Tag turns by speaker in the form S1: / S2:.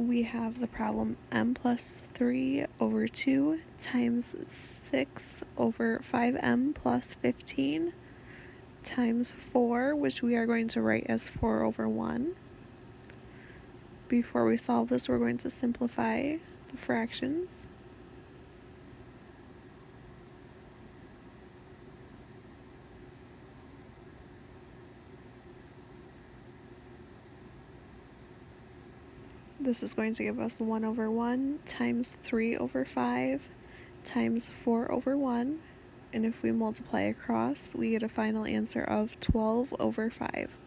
S1: we have the problem m plus 3 over 2 times 6 over 5m plus 15 times 4, which we are going to write as 4 over 1. Before we solve this, we're going to simplify the fractions. This is going to give us 1 over 1 times 3 over 5 times 4 over 1. And if we multiply across, we get a final answer of 12 over 5.